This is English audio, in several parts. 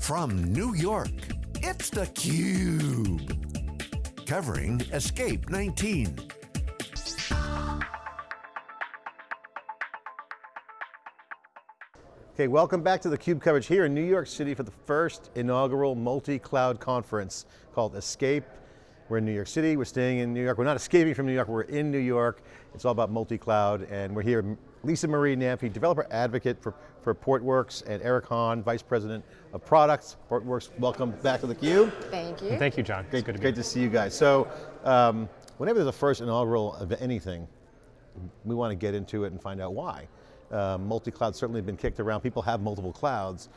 From New York, it's theCUBE. Covering Escape 19. Okay, welcome back to theCUBE coverage here in New York City for the first inaugural multi-cloud conference called Escape. We're in New York City, we're staying in New York. We're not escaping from New York, we're in New York. It's all about multi-cloud and we're here, Lisa Marie Namphy, developer advocate for, for Portworx and Eric Han, Vice President of Products. Portworx, welcome back to theCUBE. Thank you. And thank you, John. Great, good to great to see you guys. So, um, whenever there's a first inaugural of anything, we want to get into it and find out why. Uh, multi-cloud certainly been kicked around, people have multiple clouds,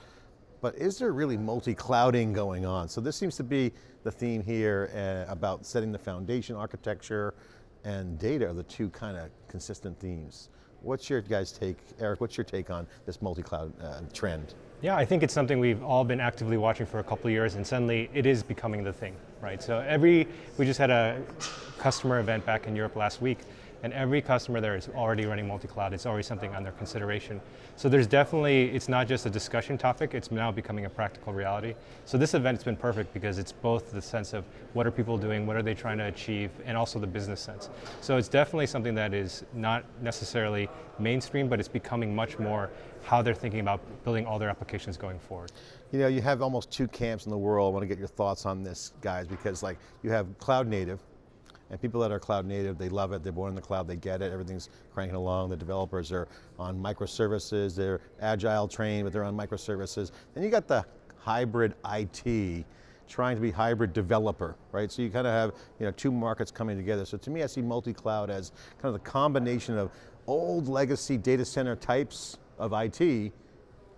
but is there really multi-clouding going on? So this seems to be the theme here uh, about setting the foundation architecture and data are the two kind of consistent themes. What's your guys' take, Eric, what's your take on this multi-cloud uh, trend? Yeah, I think it's something we've all been actively watching for a couple years and suddenly it is becoming the thing, right? So every, we just had a customer event back in Europe last week and every customer there is already running multi-cloud. It's already something under consideration. So there's definitely, it's not just a discussion topic, it's now becoming a practical reality. So this event's been perfect because it's both the sense of what are people doing, what are they trying to achieve, and also the business sense. So it's definitely something that is not necessarily mainstream, but it's becoming much more how they're thinking about building all their applications going forward. You know, you have almost two camps in the world. I want to get your thoughts on this, guys, because like you have cloud native, and people that are cloud native, they love it, they're born in the cloud, they get it, everything's cranking along, the developers are on microservices, they're agile trained, but they're on microservices. Then you got the hybrid IT, trying to be hybrid developer, right? So you kind of have you know, two markets coming together. So to me, I see multi-cloud as kind of the combination of old legacy data center types of IT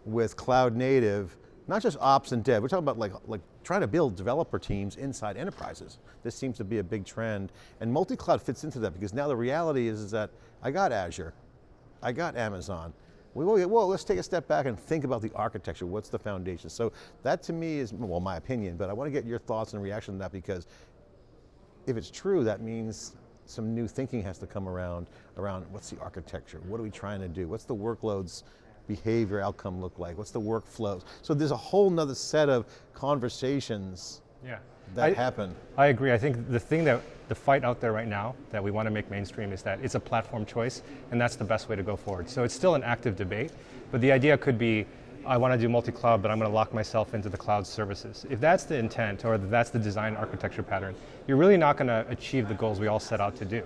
with cloud native, not just ops and dev, we're talking about like, like trying to build developer teams inside enterprises. This seems to be a big trend, and multi-cloud fits into that because now the reality is, is that I got Azure, I got Amazon, well, well, let's take a step back and think about the architecture. What's the foundation? So that to me is, well, my opinion, but I want to get your thoughts and reaction to that because if it's true, that means some new thinking has to come around, around what's the architecture? What are we trying to do? What's the workloads behavior outcome look like? What's the workflows? So there's a whole nother set of conversations yeah. that I, happen. I agree, I think the thing that, the fight out there right now that we want to make mainstream is that it's a platform choice and that's the best way to go forward. So it's still an active debate, but the idea could be, I want to do multi-cloud, but I'm going to lock myself into the cloud services. If that's the intent, or that's the design architecture pattern, you're really not going to achieve the goals we all set out to do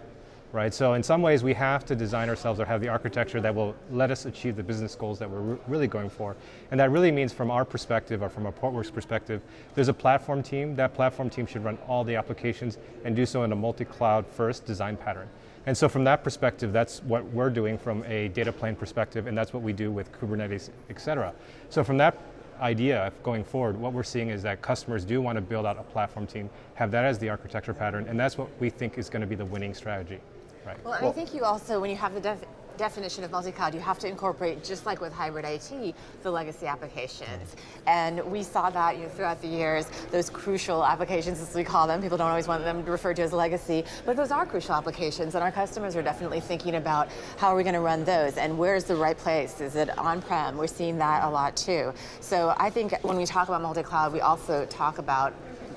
right? So in some ways we have to design ourselves or have the architecture that will let us achieve the business goals that we're really going for. And that really means from our perspective or from a Portworx perspective, there's a platform team. That platform team should run all the applications and do so in a multi-cloud first design pattern. And so from that perspective, that's what we're doing from a data plane perspective, and that's what we do with Kubernetes, et cetera. So from that idea going forward, what we're seeing is that customers do want to build out a platform team, have that as the architecture pattern, and that's what we think is going to be the winning strategy. Right. Well, well, I think you also, when you have the def definition of multi-cloud, you have to incorporate, just like with hybrid IT, the legacy applications. Mm-hmm. And we saw that you know, throughout the years, those crucial applications, as we call them, people don't always want them referred to as legacy, but those are crucial applications, and our customers are definitely thinking about how are we going to run those, and where's the right place? Is it on-prem? We're seeing that a lot too. So I think when we talk about multi-cloud, we also talk about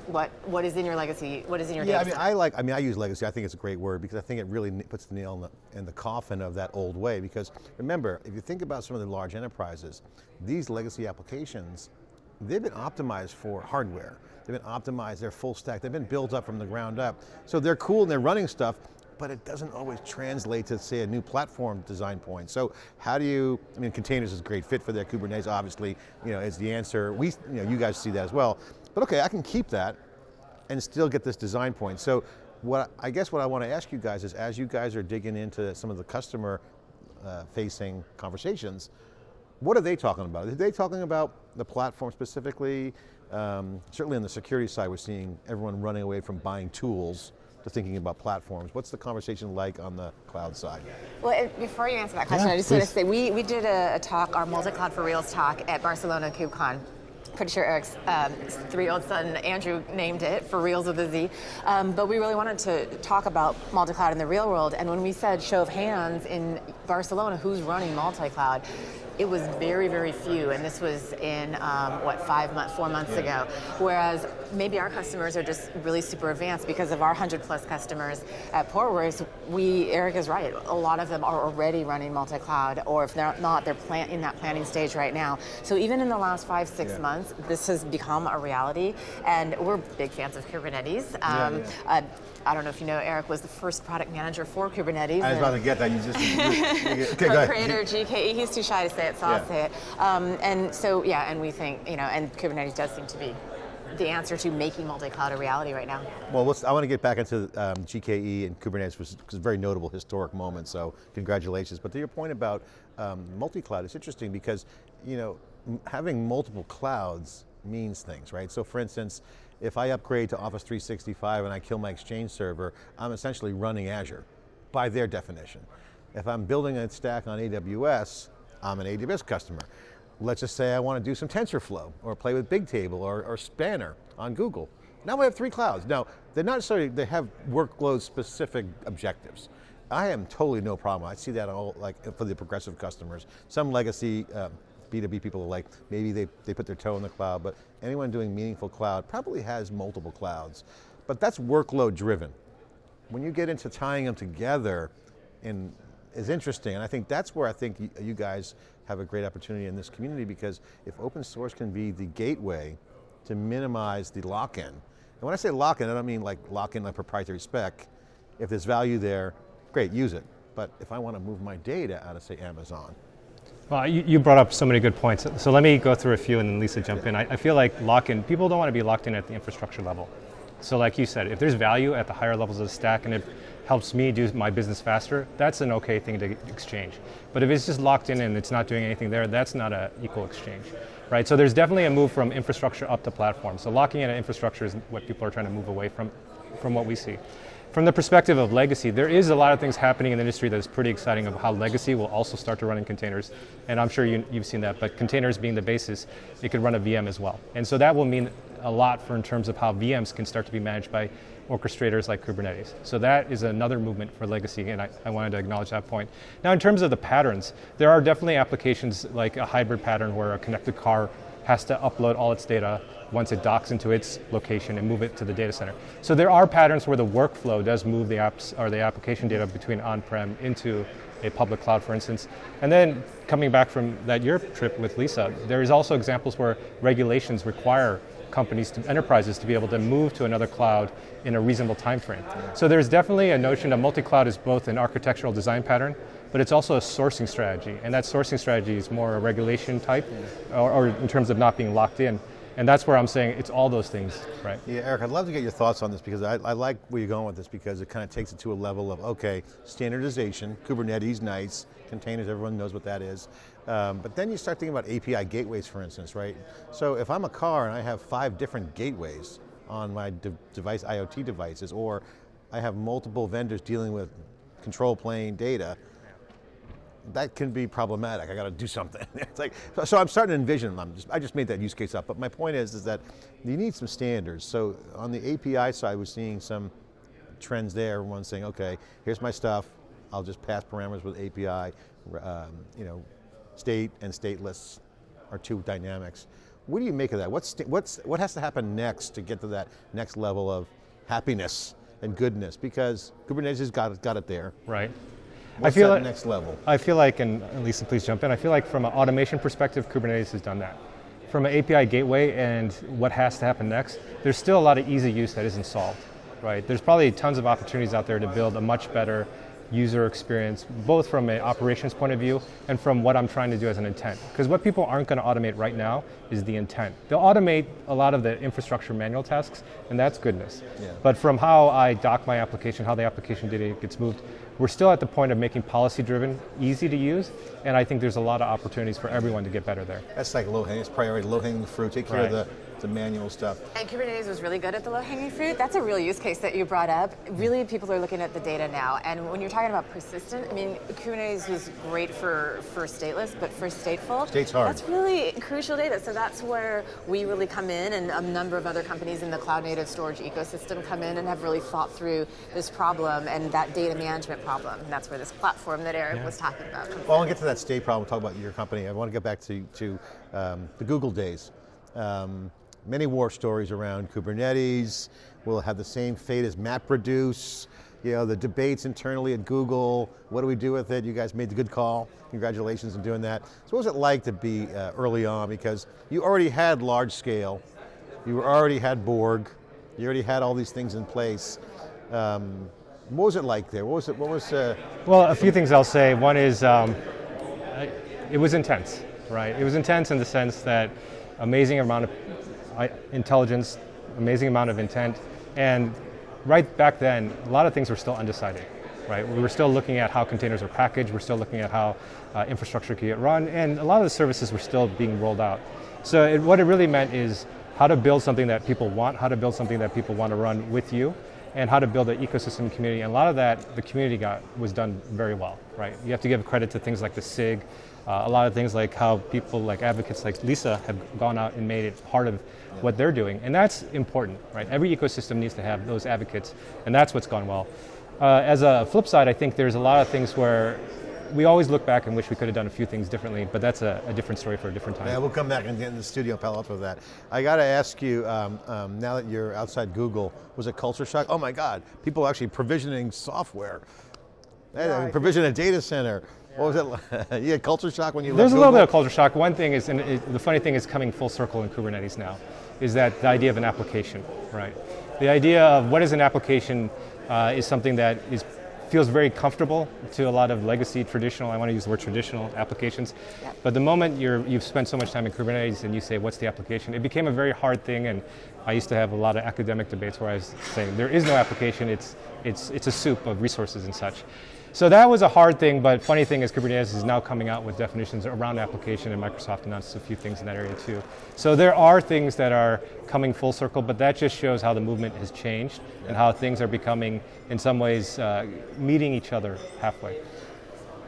what what is in your legacy, what is in your yeah, I mean, I like, I mean, I use legacy, I think it's a great word because I think it really puts the nail in the, in the coffin of that old way because remember, if you think about some of the large enterprises, these legacy applications, they've been optimized for hardware. They've been optimized, they're full stack, they've been built up from the ground up. So they're cool and they're running stuff, but it doesn't always translate to say a new platform design point. So how do you, I mean containers is a great fit for that, Kubernetes obviously, you know, is the answer. We, you know, you guys see that as well. But okay, I can keep that and still get this design point. So what I guess what I want to ask you guys is as you guys are digging into some of the customer uh, facing conversations, what are they talking about? Are they talking about the platform specifically? Um, certainly on the security side, we're seeing everyone running away from buying tools to thinking about platforms. What's the conversation like on the cloud side? Well, before you answer that question, yeah, I just please. want to say, we, we did a, a talk, our multi-cloud for Reals talk at Barcelona KubeCon pretty sure Eric's um, three-year-old son, Andrew, named it, for reals with a Z. Um, but we really wanted to talk about multi-cloud in the real world, and when we said show of hands in Barcelona, who's running multi-cloud, it was very, very few, and this was in um, what five months, four months ago. Whereas maybe our customers are just really super advanced because of our hundred plus customers at Portworx. We, Eric is right. A lot of them are already running multi-cloud, or if they're not, they're plan- in that planning stage right now. So even in the last five, six Yeah. months, this has become a reality, and we're big fans of Kubernetes. Um, yeah. Uh, I don't know if you know, Eric was the first product manager for Kubernetes. I was about to get that. You just okay. Go ahead. co-creator GKE. He's too shy to say it, so Yeah. I'll say it. Um, and so yeah, and we think you know, and Kubernetes does seem to be the answer to making multi-cloud a reality right now. Well, I want to get back into um, GKE and Kubernetes, which is a very notable historic moment, so congratulations. But to your point about um, multi-cloud, it's interesting because, you know, having multiple clouds means things, right? So for instance, if I upgrade to Office 365 and I kill my Exchange server, I'm essentially running Azure, by their definition. If I'm building a stack on AWS, I'm an AWS customer. Let's just say I want to do some TensorFlow or play with Bigtable or, or Spanner on Google. Now we have three clouds. Now, they're not necessarily, they have workload specific objectives. I am totally no problem. I see that all like for the progressive customers. Some legacy um, B2B people are like, maybe they, they put their toe in the cloud, but anyone doing meaningful cloud probably has multiple clouds. But that's workload driven when you get into tying them together in, is interesting, and I think that's where I think you guys have a great opportunity in this community because if open source can be the gateway to minimize the lock-in, and when I say lock-in, I don't mean like lock-in a proprietary spec. If there's value there, great, use it. But if I want to move my data out of say Amazon, Well, you, you brought up so many good points. So let me go through a few and then Lisa jump in. I, I feel like lock-in, people don't want to be locked in at the infrastructure level. So like you said, if there's value at the higher levels of the stack and it helps me do my business faster, that's an okay thing to exchange. But if it's just locked in and it's not doing anything there, that's not an equal exchange. Right, so there's definitely a move from infrastructure up to platform. So locking in infrastructure is what people are trying to move away from, from what we see. From the perspective of legacy, there is a lot of things happening in the industry that is pretty exciting of how legacy will also start to run in containers. And I'm sure you, you've seen that, but containers being the basis, it could run a VM as well. And so that will mean a lot for in terms of how VMs can start to be managed by orchestrators like Kubernetes. So that is another movement for legacy, and I, I wanted to acknowledge that point. Now, in terms of the patterns, there are definitely applications like a hybrid pattern where a connected car has to upload all its data once it docks into its location and move it to the data center. So there are patterns where the workflow does move the apps or the application data between on-prem into a public cloud, for instance. And then coming back from that Europe trip with Lisa, there is also examples where regulations require companies, to, enterprises, to be able to move to another cloud in a reasonable time frame. So there's definitely a notion that multi-cloud is both an architectural design pattern, but it's also a sourcing strategy. And that sourcing strategy is more a regulation type, or, or in terms of not being locked in. And that's where I'm saying it's all those things, right? Yeah, Eric, I'd love to get your thoughts on this because I, I like where you're going with this because it kind of takes it to a level of, okay, standardization, Kubernetes, nice, containers, everyone knows what that is. Um, but then you start thinking about API gateways, for instance, right? So if I'm a car and I have five different gateways on my de device, IoT devices, or I have multiple vendors dealing with control plane data, that can be problematic. I got to do something. it's like, so, so I'm starting to envision. I'm just, I just made that use case up, but my point is, is that you need some standards. So on the API side, we're seeing some trends there. Everyone's saying, okay, here's my stuff. I'll just pass parameters with API. Um, you know, state and stateless are two dynamics. What do you make of that? What's what's what has to happen next to get to that next level of happiness and goodness? Because Kubernetes has got it, got it there. Right. What's I feel like, next level? I feel like, and Lisa, please jump in. I feel like from an automation perspective, Kubernetes has done that. From an API gateway and what has to happen next, there's still a lot of easy use that isn't solved, right? There's probably tons of opportunities out there to build a much better user experience, both from an operations point of view and from what I'm trying to do as an intent. Because what people aren't going to automate right now is the intent. They'll automate a lot of the infrastructure manual tasks, and that's goodness. Yeah. But from how I dock my application, how the application data gets moved, we're still at the point of making policy driven easy to use, and I think there's a lot of opportunities for everyone to get better there. That's like low hanging, it's priority, low hanging fruit. Take care of Right. The manual stuff. And Kubernetes was really good at the low-hanging fruit. That's a real use case that you brought up. Really, people are looking at the data now. And when you're talking about persistent, I mean, Kubernetes was great for, for stateless, but for stateful, State's hard. that's really crucial data. So that's where we really come in, and a number of other companies in the cloud-native storage ecosystem come in and have really thought through this problem and that data management problem. And that's where this platform that Eric Yeah. was talking about comes Well, I want to get to that state problem, talk about your company. I want to get back to, to um, the Google days. Um, many war stories around Kubernetes, will have the same fate as MapReduce, you know, the debates internally at Google, what do we do with it? You guys made the good call, congratulations on doing that. So what was it like to be uh, early on? Because you already had large scale, you already had Borg, you already had all these things in place. Um, what was it like there? What was it, what was, uh, Well, a few things I'll say. One is um, it was intense, right? It was intense in the sense that amazing amount of intelligence, amazing amount of intent, and right back then, a lot of things were still undecided, right? We were still looking at how containers are packaged, we're still looking at how uh, infrastructure could get run, and a lot of the services were still being rolled out. So it, what it really meant is how to build something that people want, how to build something that people want to run with you, and how to build an ecosystem community. And a lot of that, the community got was done very well, right? You have to give credit to things like the SIG, uh, a lot of things like how people like advocates like Lisa have gone out and made it part of what they're doing, and that's important, right? Every ecosystem needs to have those advocates, and that's what's gone well. Uh, as a flip side, I think there's a lot of things where we always look back and wish we could have done a few things differently, but that's a, a different story for a different time. Yeah, we'll come back and get in the studio and pal up with that. I got to ask you, um, um, now that you're outside Google, was it culture shock? Oh my God, people actually provisioning software. Hey, Yeah, I provision a data center. What was it like? you had culture shock when you There's left a little bit of culture shock. One thing is, and it, the funny thing is coming full circle in Kubernetes now, is that the idea of an application, right? The idea of what is an application uh, is something that is feels very comfortable to a lot of legacy traditional, I want to use the word traditional applications. Yep. But the moment you're, you've spent so much time in Kubernetes and you say, what's the application? It became a very hard thing and I used to have a lot of academic debates where I was saying, there is no application, it's, it's, it's a soup of resources and such. So that was a hard thing, but funny thing is Kubernetes is now coming out with definitions around application and Microsoft announced a few things in that area too. So there are things that are coming full circle, but that just shows how the movement has changed and how things are becoming, in some ways, uh, meeting each other halfway.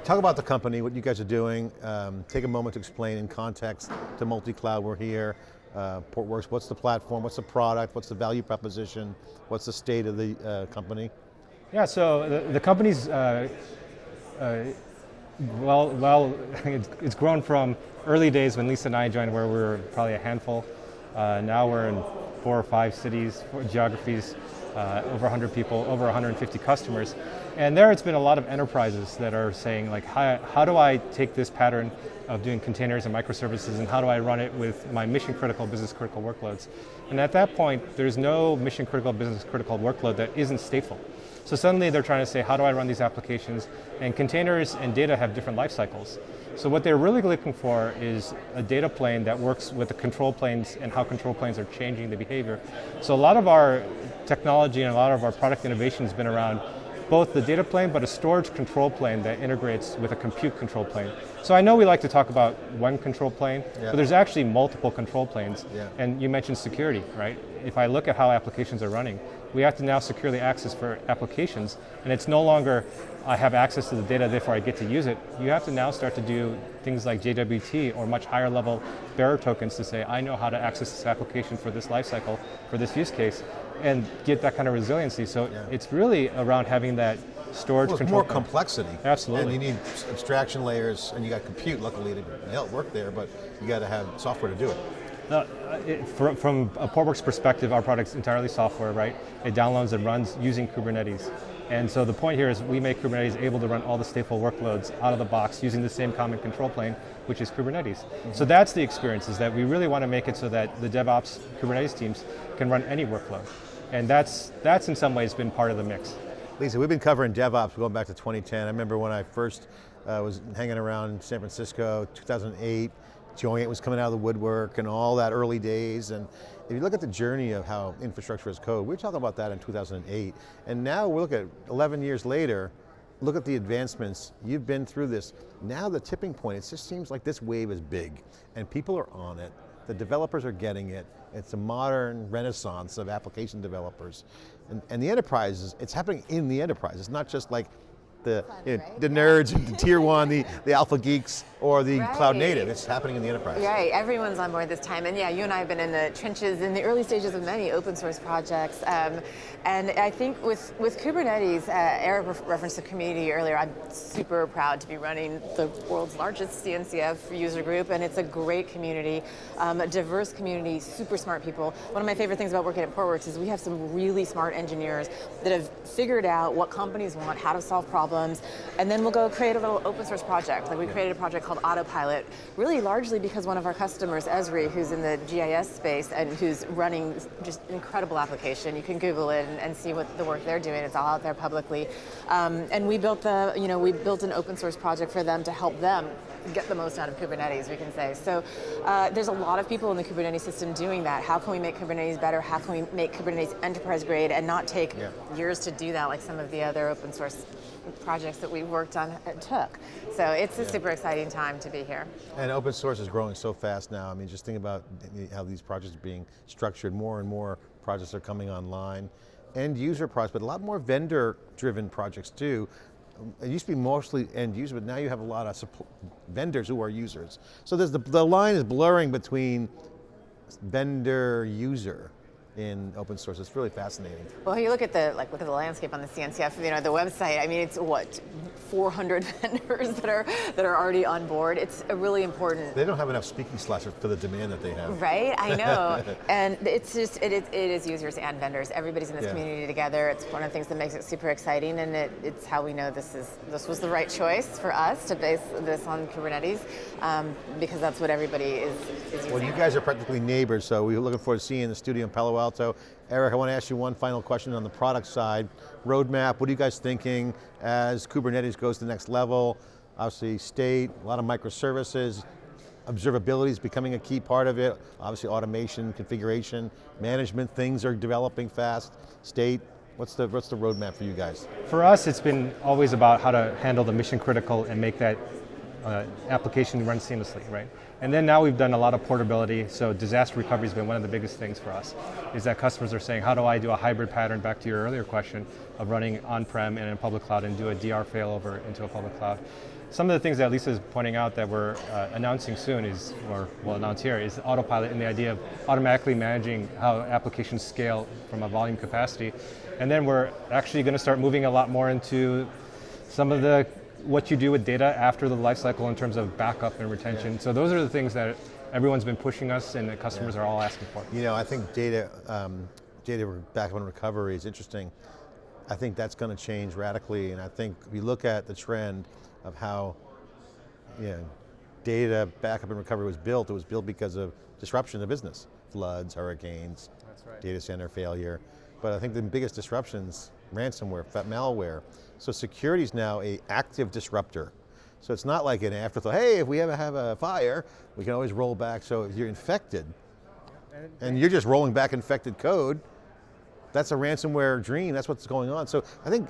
Talk about the company, what you guys are doing. Um, take a moment to explain in context to multi-cloud, we're here. Uh, Portworx, what's the platform, what's the product, what's the value proposition, what's the state of the uh, company? Yeah, so the, the company's uh, uh, well, well, it's, it's grown from early days when Lisa and I joined, where we were probably a handful. Uh, now we're in four or five cities, four geographies, uh, over 100 people, over 150 customers, and there it's been a lot of enterprises that are saying like, how, how do I take this pattern of doing containers and microservices, and how do I run it with my mission critical, business critical workloads? And at that point, there's no mission critical, business critical workload that isn't stateful. So suddenly they're trying to say, how do I run these applications? And containers and data have different life cycles. So what they're really looking for is a data plane that works with the control planes and how control planes are changing the behavior. So a lot of our technology and a lot of our product innovation has been around both the data plane but a storage control plane that integrates with a compute control plane. So I know we like to talk about one control plane, Yeah. but there's actually multiple control planes. Yeah. And you mentioned security, right? If I look at how applications are running, we have to now securely access for applications, and it's no longer I have access to the data, therefore I get to use it. You have to now start to do things like JWT or much higher level bearer tokens to say, I know how to access this application for this lifecycle, for this use case, and get that kind of resiliency. So Yeah. it's really around having that storage Well, it's control. more complexity. Absolutely. And you need abstraction layers, and you got compute, luckily, to help work there, but you got to have software to do it. Uh, it, from, from a Portworx perspective, our product's entirely software, right? It downloads and runs using Kubernetes. And so the point here is we make Kubernetes able to run all the stateful workloads out of the box using the same common control plane, which is Kubernetes. So that's the experience, is that we really want to make it so that the DevOps Kubernetes teams can run any workload. And that's, that's in some ways been part of the mix. Lisa, we've been covering DevOps going back to 2010. I remember when I first uh, was hanging around San Francisco, 2008, Joyent was coming out of the woodwork and all that early days. And if you look at the journey of how infrastructure as code, we were talking about that in 2008. And now we look at 11 years later, look at the advancements. You've been through this. Now the tipping point, it just seems like this wave is big and people are on it. the developers are getting it. It's a modern renaissance of application developers. And, and the enterprises, it's happening in the enterprise. It's not just like the, you know, right? the nerds, the tier one, the, the alpha geeks, or the cloud native. It's happening in the enterprise. Right, everyone's on board this time. And yeah, you and I have been in the trenches in the early stages of many open source projects. Um, and I think with, with Kubernetes, uh, Eric ref- referenced the community earlier. I'm super proud to be running the world's largest CNCF user group, and it's a great community, um, a diverse community, super smart people. One of my favorite things about working at Portworx is we have some really smart engineers that have figured out what companies want, how to solve problems, and then we'll go create a little open source project. Like we created a project called Autopilot, really largely because one of our customers, Esri, who's in the GIS space and who's running just incredible application. You can Google it and, and see what the work they're doing. It's all out there publicly. Um, and we built the, you know, we built an open source project for them to help them get the most out of Kubernetes, we can say. So uh, there's a lot of people in the Kubernetes system doing that. How can we make Kubernetes better? How can we make Kubernetes enterprise grade and not take Yeah. years to do that like some of the other open source projects that we worked on took. So it's a super exciting time to be here. And open source is growing so fast now. I mean, just think about how these projects are being structured. More and more projects are coming online. End user projects, but a lot more vendor driven projects too. It used to be mostly end user, but now you have a lot of vendors who are users. So there's the, the line is blurring between vendor user in open source. It's really fascinating. Well, you look at the like look at the landscape on the CNCF, you know, the website. I mean, it's what 400 vendors that are that are already on board. It's a really important They don't have enough speaking slots for the demand that they have. Right, I know, and it's just it is, it is users and vendors. Everybody's in this Yeah. community together. It's one of the things that makes it super exciting, and it, it's how we know this is this was the right choice for us to base this on Kubernetes, um, because that's what everybody is, is using. Well, you guys are practically neighbors, so we're looking forward to seeing the studio in Palo Alto. Eric, I want to ask you one final question on the product side. Roadmap, what are you guys thinking as Kubernetes goes to the next level? Obviously state, a lot of microservices, observability is becoming a key part of it. Obviously automation, configuration, management, things are developing fast. State, what's the, what's the roadmap for you guys? For us, it's been always about how to handle the mission critical and make that uh, application run seamlessly, right? And then now we've done a lot of portability, so disaster recovery has been one of the biggest things for us, is that customers are saying, how do I do a hybrid pattern, back to your earlier question, of running on-prem and in public cloud and do a DR failover into a public cloud. Some of the things that Lisa's pointing out that we're uh, announcing soon is, or we'll announce here, is autopilot and the idea of automatically managing how applications scale from a volume capacity. And then we're actually going to start moving a lot more into some of the what you do with data after the lifecycle in terms of backup and retention. So those are the things that everyone's been pushing us and the customers are all asking for. You know, I think data, um, data backup and recovery is interesting. I think that's going to change radically, and I think if you look at the trend of how, you know, data backup and recovery was built, it was built because of disruption of business, floods, hurricanes, That's right. data center failure. But I think the biggest disruptions, ransomware, malware. So security is now a active disruptor. So it's not like an afterthought, hey, if we ever have a fire, we can always roll back. So if you're infected, and you're just rolling back infected code, that's a ransomware dream, that's what's going on. So I think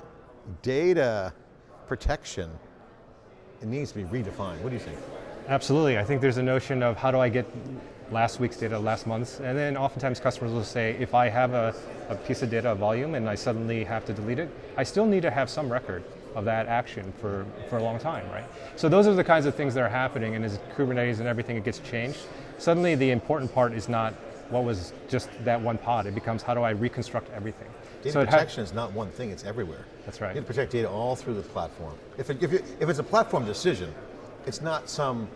data protection, it needs to be redefined. What do you think? Absolutely. I think there's a notion of how do I get last week's data, last month's, and then oftentimes customers will say, if I have a, a piece of data, a volume, and I suddenly have to delete it, I still need to have some record of that action for, for a long time, right? So those are the kinds of things that are happening, and as Kubernetes and everything, it gets changed. Suddenly the important part is not what was just that one pod, it becomes how do I reconstruct everything. Data so protection is not one thing, it's everywhere. That's right. You have to protect data all through the platform. If, it, if, it, if it's a platform decision, it's not some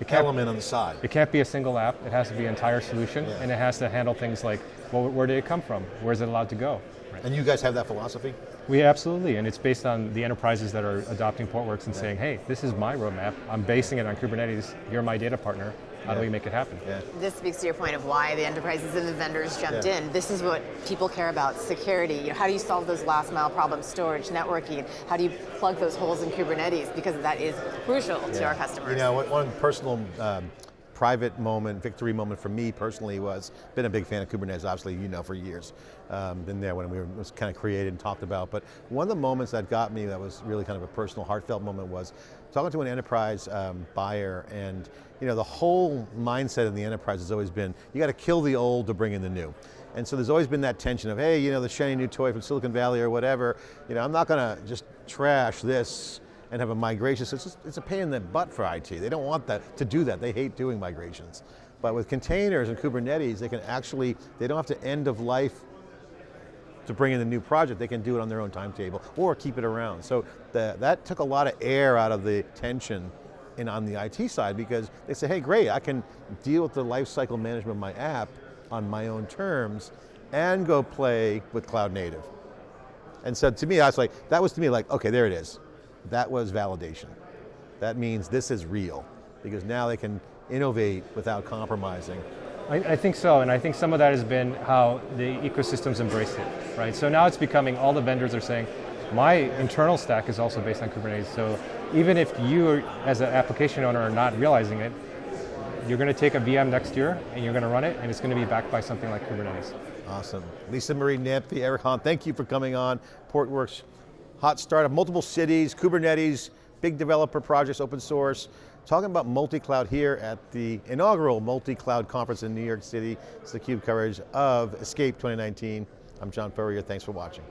It can't- element on the side. It can't be a single app. It has to be an entire solution, Yeah. and it has to handle things like, well, where did it come from? Where is it allowed to go? And you guys have that philosophy? We absolutely, and it's based on the enterprises that are adopting Portworx and saying, hey, this is my roadmap. I'm basing it on Kubernetes. You're my data partner. How do we make it happen? Yeah. This speaks to your point of why the enterprises and the vendors jumped Yeah. in. This is what people care about: security. You know, how do you solve those last mile problems? Storage, networking. How do you plug those holes in Kubernetes? Because that is crucial to our customers. You know, one- one personal um, private moment, victory moment for me personally was, been a big fan of Kubernetes, obviously you know for years. Um, been there when we were, it was kind of created and talked about, but one of the moments that got me that was really kind of a personal, heartfelt moment was talking to an enterprise um, buyer and you know, the whole mindset in the enterprise has always been, you got to kill the old to bring in the new. And so there's always been that tension of, hey, you know, the shiny new toy from Silicon Valley or whatever, you know, I'm not going to just trash this and have a migration. So it's, just, it's a pain in the butt for IT. They don't want that to do that. They hate doing migrations. But with containers and Kubernetes, they can actually, they don't have to end of life to bring in a new project, they can do it on their own timetable or keep it around. So the, that took a lot of air out of the tension in, on the IT side because they say, hey great, I can deal with the lifecycle management of my app on my own terms and go play with cloud native. And so to me, I was like, that was to me like, okay, there it is. That was validation. That means this is real because now they can innovate without compromising I, I, think so, and I think some of that has been how the ecosystem's embraced it, right? So now it's becoming, all the vendors are saying, my internal stack is also based on Kubernetes, so even if you, as an application owner, are not realizing it, you're going to take a VM next year, and you're going to run it, and it's going to be backed by something like Kubernetes. Awesome. Lisa Marie Namphy, Eric Han, thank you for coming on. Portworx, hot startup, multiple cities, Kubernetes, big developer projects, open source talking about multi-cloud here at the inaugural multi-cloud conference in New York City. It's the CUBE coverage of Escape 2019. I'm John Furrier, thanks for watching.